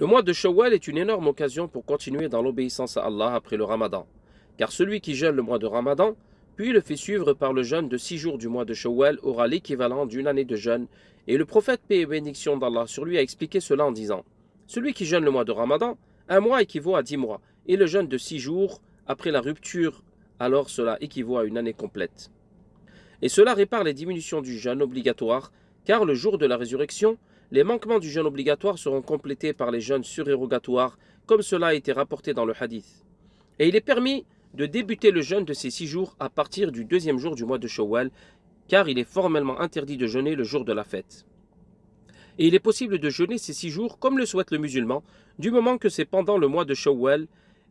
Le mois de Shawwal est une énorme occasion pour continuer dans l'obéissance à Allah après le Ramadan. Car celui qui jeûne le mois de Ramadan, puis le fait suivre par le jeûne de six jours du mois de Shawwal, aura l'équivalent d'une année de jeûne. Et le prophète, paix et bénédiction d'Allah sur lui, a expliqué cela en disant Celui qui jeûne le mois de Ramadan, un mois équivaut à dix mois, et le jeûne de six jours après la rupture, alors cela équivaut à une année complète. Et cela répare les diminutions du jeûne obligatoire, car le jour de la résurrection, les manquements du jeûne obligatoire seront complétés par les jeûnes surérogatoires, comme cela a été rapporté dans le hadith. Et il est permis de débuter le jeûne de ces six jours à partir du deuxième jour du mois de Shawwal, car il est formellement interdit de jeûner le jour de la fête. Et il est possible de jeûner ces six jours comme le souhaite le musulman, du moment que c'est pendant le mois de Shawwal,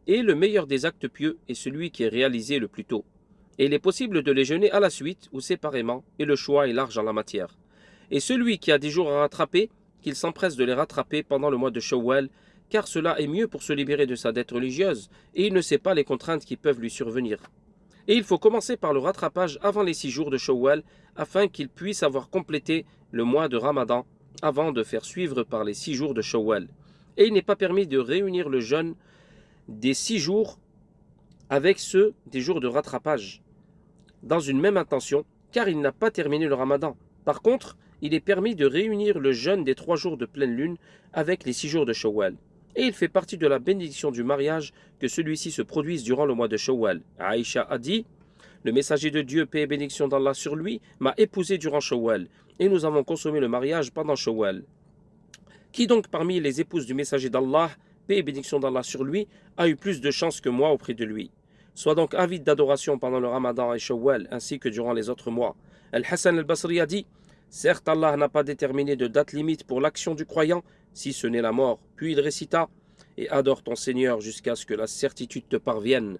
et le meilleur des actes pieux est celui qui est réalisé le plus tôt. Et il est possible de les jeûner à la suite ou séparément, et le choix est large en la matière. Et celui qui a des jours à rattraper, qu'il s'empresse de les rattraper pendant le mois de Shawwal, car cela est mieux pour se libérer de sa dette religieuse, et il ne sait pas les contraintes qui peuvent lui survenir. Et il faut commencer par le rattrapage avant les six jours de Shawwal, afin qu'il puisse avoir complété le mois de Ramadan, avant de faire suivre par les six jours de Shawwal. Et il n'est pas permis de réunir le jeûne des six jours avec ceux des jours de rattrapage, dans une même intention, car il n'a pas terminé le Ramadan. Par contre, il est permis de réunir le jeûne des trois jours de pleine lune avec les six jours de Shawwal. Et il fait partie de la bénédiction du mariage que celui-ci se produise durant le mois de Shawwal. Aïcha a dit Le messager de Dieu, paix et bénédiction d'Allah sur lui, m'a épousé durant Shawwal, et nous avons consommé le mariage pendant Shawwal. Qui donc parmi les épouses du messager d'Allah, paix et bénédiction d'Allah sur lui, a eu plus de chance que moi auprès de lui? Sois donc avide d'adoration pendant le Ramadan et Shawwal, ainsi que durant les autres mois. Al-Hassan al-Basri a dit Certes, Allah n'a pas déterminé de date limite pour l'action du croyant, si ce n'est la mort. Puis il récita Et adore ton Seigneur jusqu'à ce que la certitude te parvienne.